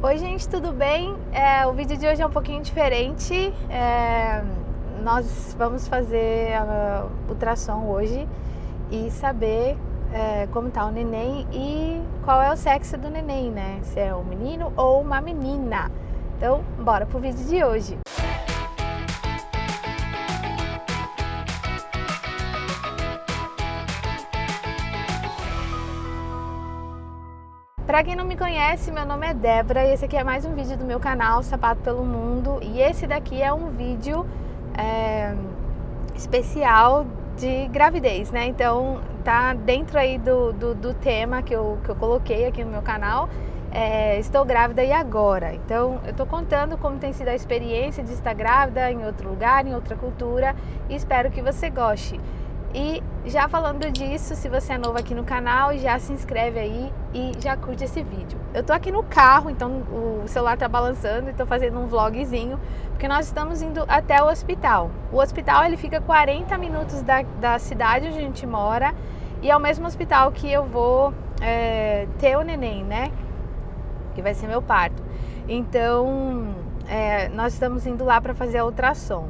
Oi gente, tudo bem? É, o vídeo de hoje é um pouquinho diferente. É, nós vamos fazer a ultrassom hoje e saber é, como está o neném e qual é o sexo do neném, né? Se é um menino ou uma menina. Então, bora pro vídeo de hoje. Para quem não me conhece, meu nome é Débora e esse aqui é mais um vídeo do meu canal Sapato pelo Mundo e esse daqui é um vídeo é, especial de gravidez, né? Então tá dentro aí do, do, do, tema que eu, que eu coloquei aqui no meu canal é, Estou grávida e agora? Então eu tô contando como tem sido a experiência de estar grávida em outro lugar, em outra cultura e espero que você goste. E já falando disso, se você é novo aqui no canal, já se inscreve aí e já curte esse vídeo. Eu tô aqui no carro, então o celular tá balançando e tô fazendo um vlogzinho, porque nós estamos indo até o hospital. O hospital ele fica 40 minutos da, da cidade onde a gente mora e é o mesmo hospital que eu vou é, ter o neném, né? Que vai ser meu parto. Então, é, nós estamos indo lá para fazer a ultrassom.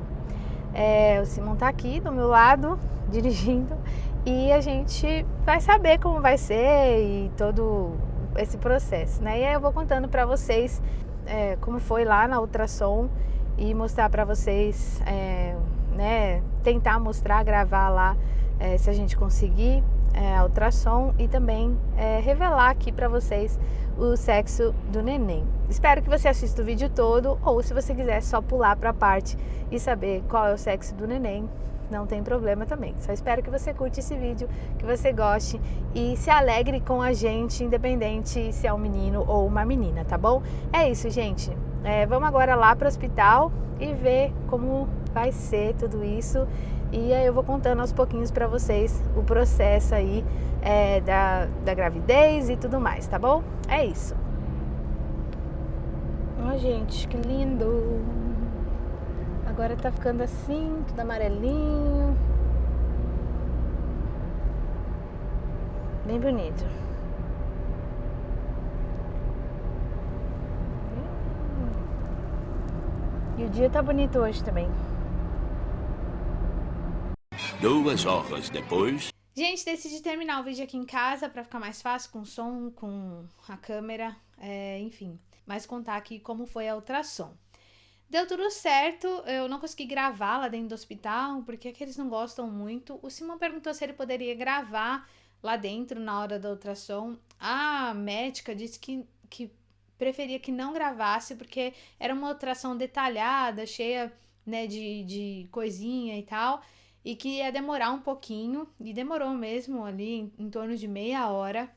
É, o Simon tá aqui do meu lado, dirigindo, e a gente vai saber como vai ser e todo esse processo, né? E aí eu vou contando para vocês é, como foi lá na ultrassom e mostrar para vocês, é, né? Tentar mostrar, gravar lá, é, se a gente conseguir é, a ultrassom e também é, revelar aqui para vocês o sexo do neném. Espero que você assista o vídeo todo ou se você quiser só pular para a parte e saber qual é o sexo do neném, não tem problema também. Só espero que você curte esse vídeo, que você goste e se alegre com a gente, independente se é um menino ou uma menina, tá bom? É isso, gente. É, vamos agora lá para o hospital e ver como vai ser tudo isso. E aí eu vou contando aos pouquinhos para vocês o processo aí é, da, da gravidez e tudo mais, tá bom? É isso. Ó, oh, gente, que lindo! Agora tá ficando assim, tudo amarelinho. Bem bonito. E o dia tá bonito hoje também. Duas horas depois... Gente, decidi terminar o vídeo aqui em casa para ficar mais fácil com o som, com a câmera, é, enfim. Mas contar aqui como foi a ultrassom. Deu tudo certo, eu não consegui gravar lá dentro do hospital, porque é que eles não gostam muito. O Simão perguntou se ele poderia gravar lá dentro na hora da ultrassom. A médica disse que, que preferia que não gravasse, porque era uma ultrassom detalhada, cheia né, de, de coisinha e tal, e que ia demorar um pouquinho, e demorou mesmo ali em, em torno de meia hora.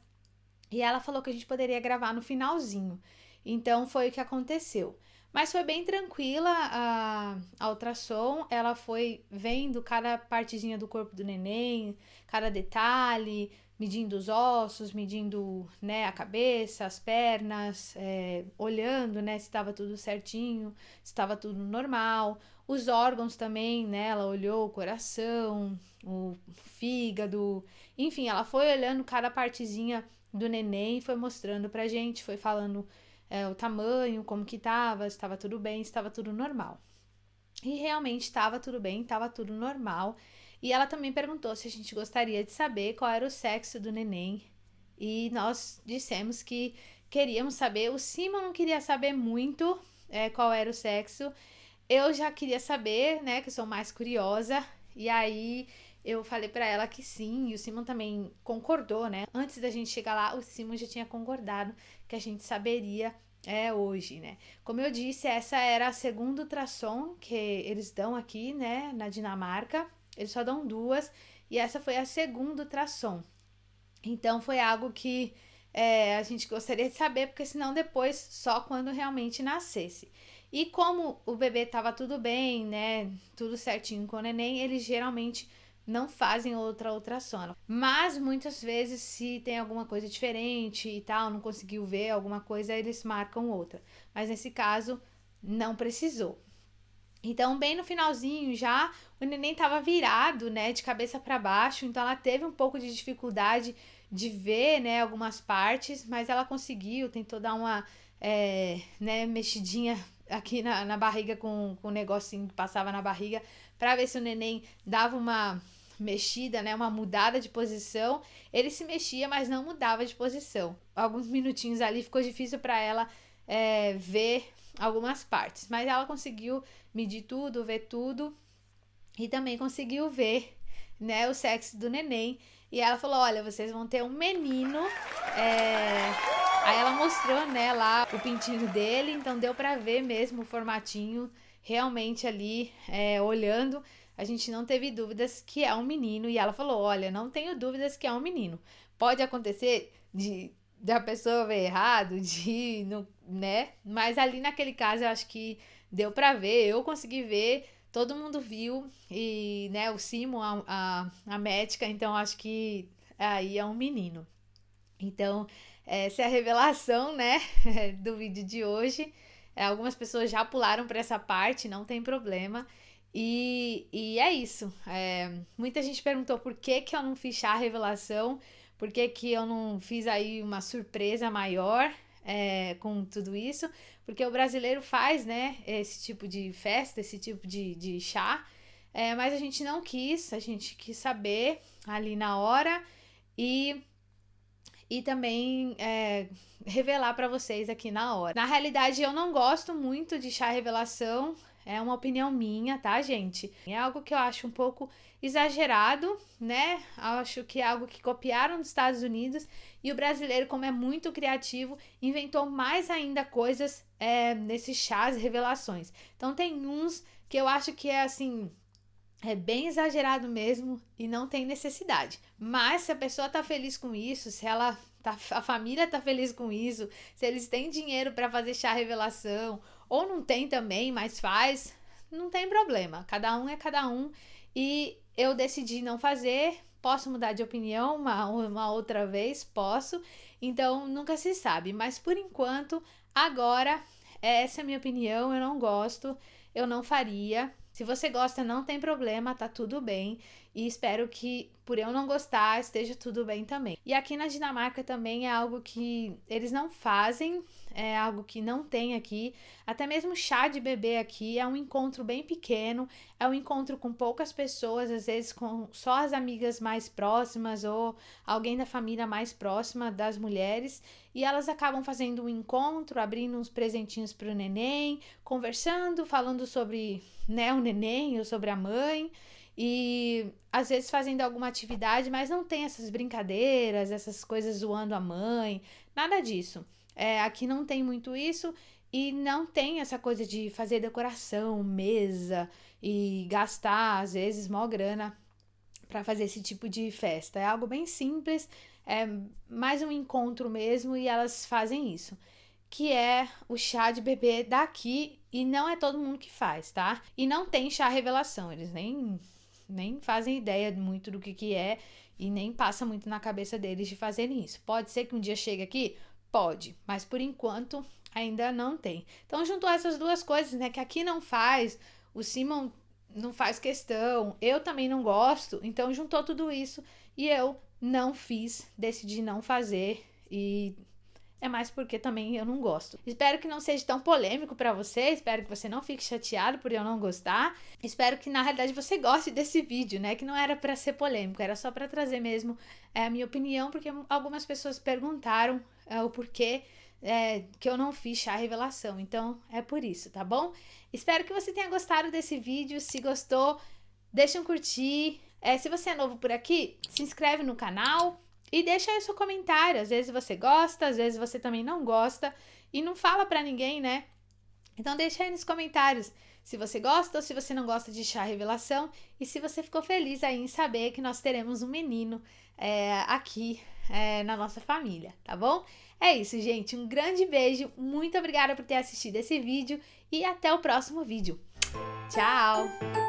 E ela falou que a gente poderia gravar no finalzinho. Então foi o que aconteceu. Mas foi bem tranquila a, a ultrassom, ela foi vendo cada partezinha do corpo do neném, cada detalhe, medindo os ossos, medindo né, a cabeça, as pernas, é, olhando né, se estava tudo certinho, se estava tudo normal. Os órgãos também, né, ela olhou o coração, o fígado, enfim, ela foi olhando cada partezinha do neném, foi mostrando pra gente, foi falando é, o tamanho, como que estava, estava tudo bem, estava tudo normal. E realmente estava tudo bem, estava tudo normal. E ela também perguntou se a gente gostaria de saber qual era o sexo do neném. E nós dissemos que queríamos saber. O Simon não queria saber muito é, qual era o sexo. Eu já queria saber, né, que eu sou mais curiosa. E aí eu falei para ela que sim, e o Simon também concordou, né? Antes da gente chegar lá, o Simon já tinha concordado que a gente saberia é hoje, né? Como eu disse, essa era a segunda ultrassom que eles dão aqui, né, na Dinamarca. Eles só dão duas e essa foi a segunda ultrassom. Então foi algo que é, a gente gostaria de saber, porque senão depois só quando realmente nascesse. E como o bebê tava tudo bem, né, tudo certinho com o neném, eles geralmente não fazem outra ultrassom. Mas muitas vezes, se tem alguma coisa diferente e tal, não conseguiu ver alguma coisa, eles marcam outra. Mas nesse caso, não precisou. Então, bem no finalzinho já, o neném estava virado, né, de cabeça para baixo, então ela teve um pouco de dificuldade de ver, né, algumas partes, mas ela conseguiu, tentou dar uma, é, né, mexidinha aqui na, na barriga com, com o negocinho que passava na barriga, para ver se o neném dava uma mexida, né, uma mudada de posição. Ele se mexia, mas não mudava de posição. Alguns minutinhos ali ficou difícil para ela é, ver algumas partes, mas ela conseguiu medir tudo, ver tudo e também conseguiu ver, né, o sexo do neném. E ela falou: Olha, vocês vão ter um menino. É... Aí ela mostrou, né, lá o pintinho dele, então deu para ver mesmo o formatinho realmente ali, é, olhando a gente não teve dúvidas que é um menino e ela falou: "Olha, não tenho dúvidas que é um menino. Pode acontecer de da pessoa ver errado, de não, né? Mas ali naquele caso eu acho que deu para ver, eu consegui ver, todo mundo viu e, né, o Simo, a, a, a médica, então acho que aí é um menino. Então, essa é a revelação, né, do vídeo de hoje. É, algumas pessoas já pularam para essa parte, não tem problema. E, e é isso. É, muita gente perguntou por que, que eu não fiz chá revelação, por que, que eu não fiz aí uma surpresa maior é, com tudo isso, porque o brasileiro faz, né, esse tipo de festa, esse tipo de, de chá, é, mas a gente não quis, a gente quis saber ali na hora e, e também é, revelar para vocês aqui na hora. Na realidade, eu não gosto muito de chá revelação, é uma opinião minha, tá, gente? É algo que eu acho um pouco exagerado, né? Acho que é algo que copiaram dos Estados Unidos e o brasileiro, como é muito criativo, inventou mais ainda coisas é, nesses chás revelações. Então, tem uns que eu acho que é assim. É bem exagerado mesmo e não tem necessidade. Mas se a pessoa tá feliz com isso, se ela tá, a família tá feliz com isso, se eles têm dinheiro para fazer chá revelação ou não tem também, mas faz, não tem problema. Cada um é cada um. E eu decidi não fazer. Posso mudar de opinião uma, uma outra vez? Posso. Então nunca se sabe. Mas por enquanto, agora, essa é a minha opinião. Eu não gosto, eu não faria. Se você gosta, não tem problema, tá tudo bem. E espero que, por eu não gostar, esteja tudo bem também. E aqui na Dinamarca também é algo que eles não fazem, é algo que não tem aqui. Até mesmo chá de bebê aqui é um encontro bem pequeno, é um encontro com poucas pessoas, às vezes com só as amigas mais próximas ou alguém da família mais próxima das mulheres. E elas acabam fazendo um encontro, abrindo uns presentinhos para o neném, conversando, falando sobre né, o neném ou sobre a mãe e às vezes fazendo alguma atividade, mas não tem essas brincadeiras, essas coisas zoando a mãe, nada disso. É, aqui não tem muito isso e não tem essa coisa de fazer decoração, mesa e gastar às vezes mó grana para fazer esse tipo de festa. É algo bem simples, é mais um encontro mesmo e elas fazem isso. Que é o chá de bebê daqui e não é todo mundo que faz, tá? E não tem chá revelação, eles nem nem fazem ideia muito do que, que é e nem passa muito na cabeça deles de fazerem isso. Pode ser que um dia chegue aqui? Pode, mas por enquanto ainda não tem. Então juntou essas duas coisas, né? Que aqui não faz, o Simon não faz questão, eu também não gosto, então juntou tudo isso e eu não fiz, decidi não fazer e é mais porque também eu não gosto. Espero que não seja tão polêmico para você, espero que você não fique chateado por eu não gostar. Espero que na realidade você goste desse vídeo, né? Que não era para ser polêmico, era só para trazer mesmo é, a minha opinião, porque algumas pessoas perguntaram é, o porquê é, que eu não fiz chá revelação. Então é por isso, tá bom? Espero que você tenha gostado desse vídeo. Se gostou, deixa um curtir. É, se você é novo por aqui, se inscreve no canal e deixa aí seu comentário. Às vezes você gosta, às vezes você também não gosta. E não fala pra ninguém, né? Então deixa aí nos comentários se você gosta ou se você não gosta de chá revelação. E se você ficou feliz aí em saber que nós teremos um menino é, aqui é, na nossa família, tá bom? É isso, gente. Um grande beijo. Muito obrigada por ter assistido esse vídeo. E até o próximo vídeo. Tchau!